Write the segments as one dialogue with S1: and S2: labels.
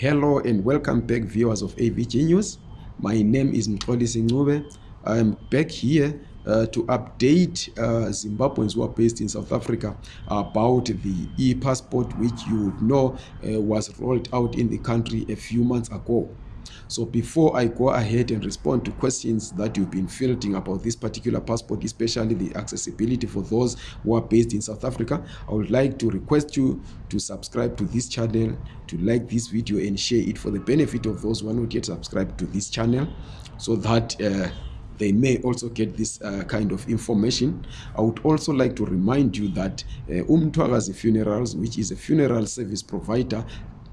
S1: hello and welcome back viewers of avg news my name is mxolisi ncube i'm back here uh, to update uh, zimbabweans who are based in south africa about the e-passport which you would know uh, was rolled out in the country a few months ago so before i go ahead and respond to questions that you've been fielding about this particular passport especially the accessibility for those who are based in south africa i would like to request you to subscribe to this channel to like this video and share it for the benefit of those who are not yet subscribed to this channel so that uh, they may also get this uh, kind of information i would also like to remind you that uh, umtwakazi funerals which is a funeral service provider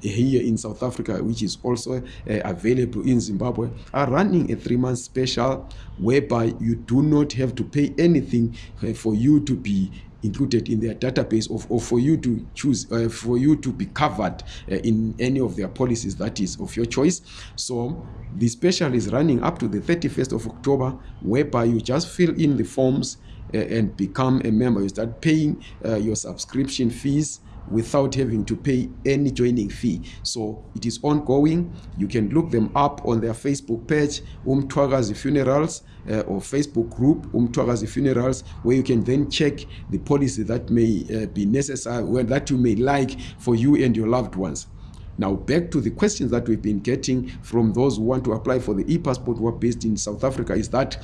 S1: here in south africa which is also uh, available in zimbabwe are running a three month special whereby you do not have to pay anything uh, for you to be included in their database of, or for you to choose uh, for you to be covered uh, in any of their policies that is of your choice so the special is running up to the 31st of october whereby you just fill in the forms uh, and become a member you start paying uh, your subscription fees uh, without having to pay any joining fee so it is ongoing you can look them up on their facebook page umthwakazi funerals uh, or facebook group umthwakazi funerals where you can then check the policy that may uh, be necessary well, that you may like for you and your loved ones now back to the questions that we've been getting from those who want to apply for the e-passport who are based in south africa is that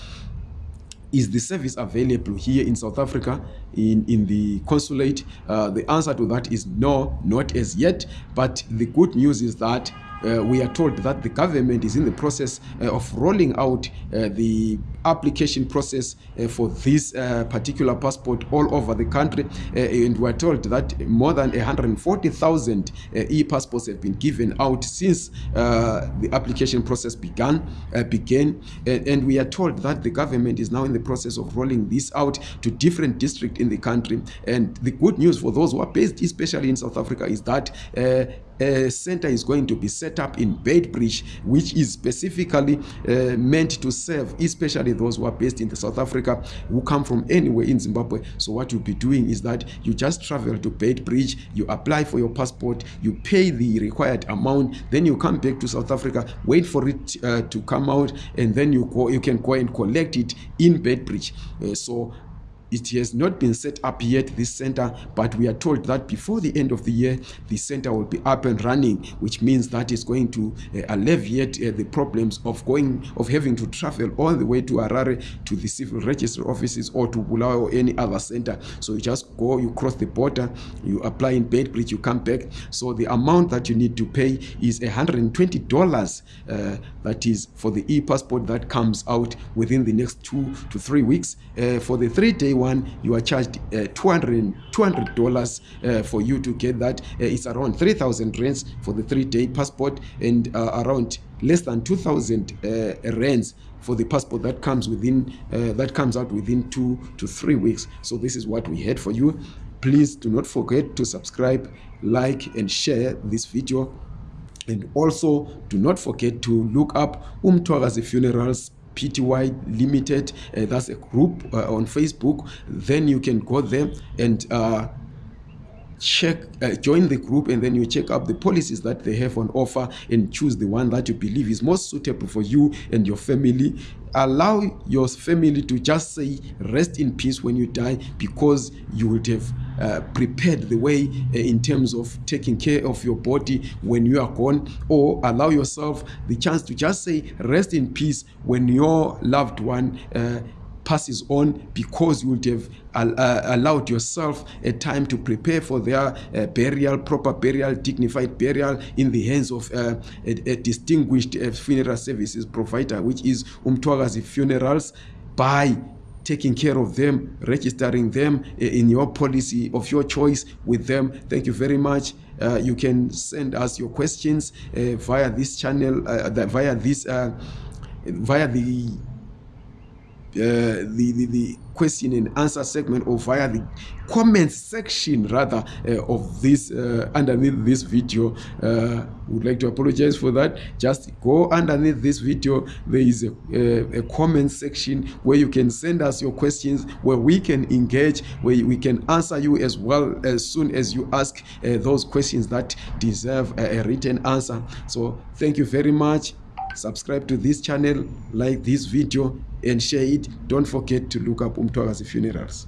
S1: is the service available here in south africa in, in the consulate uh, the answer to that is no not as yet but the good news is that uh, we are told that the government is in the process uh, of rolling out uh, the application process uh, for this uh, particular passport all over the country uh, and we're told that more than 140,000 uh, e-passports have been given out since uh, the application process began uh, began and we are told that the government is now in the process of rolling this out to different districts in the country and the good news for those who are based especially in South Africa is that a center is going to be set up in Bedbridge which is specifically meant to serve especially particularly those who are based in the south africa who come from anywhere in zimbabwe so what you'll be doing is that you just travel to bed bridge you apply for your passport you pay the required amount then you come back to south africa wait for it uh, to come out and then you go you can go and collect it in bed bridge uh, so It has not been set up yet, this center, but we are told that before the end of the year, the center will be up and running, which means that it's going to uh, alleviate uh, the problems of going, of having to travel all the way to Harare to the civil registry offices or to Bulawayo or any other center. So you just go, you cross the border, you apply in Bedbridge, you come back. So the amount that you need to pay is $120 uh, that is for the e-passport that comes out within the next two to three weeks. Uh, for the three-day one, you are charged uh, 200 dollars uh, for you to get that. Uh, it's around 3,000 rands for the three-day passport and uh, around less than 2,000 uh, rands for the passport that comes within that comes out within two to three weeks. So this is what we had for you. Please do not forget to subscribe, like, and share this video. And also, do not forget to look up Umtwagazi Funerals pty limited uh, that's a group uh, on facebook then you can go there and uh, check uh, join the group and then you check up the policies that they have on offer and choose the one that you believe is most suitable for you and your family allow your family to just say rest in peace when you die because you would have Uh, prepared the way uh, in terms of taking care of your body when you are gone or allow yourself the chance to just say rest in peace when your loved one uh, passes on because you would have uh, allowed yourself a time to prepare for their uh, burial proper burial dignified burial in the hands of uh, a, a distinguished uh, funeral services provider which is umtwagazi funerals by taking care of them registering them eh, in your policy of your choice with them thank you very much uh, you can send us your questions uh, via this channel uh, via this uh, via the Uh, the, the, the question and answer segment or via the comment section rather uh, of this uh, underneath this video uh, would like to apologize for that just go underneath this video there is a, uh, a, comment section where you can send us your questions where we can engage where we can answer you as well as soon as you ask uh, those questions that deserve a, a written answer so thank you very much subscribe to this channel like this video and share it don't forget to look up umthwakazi funerals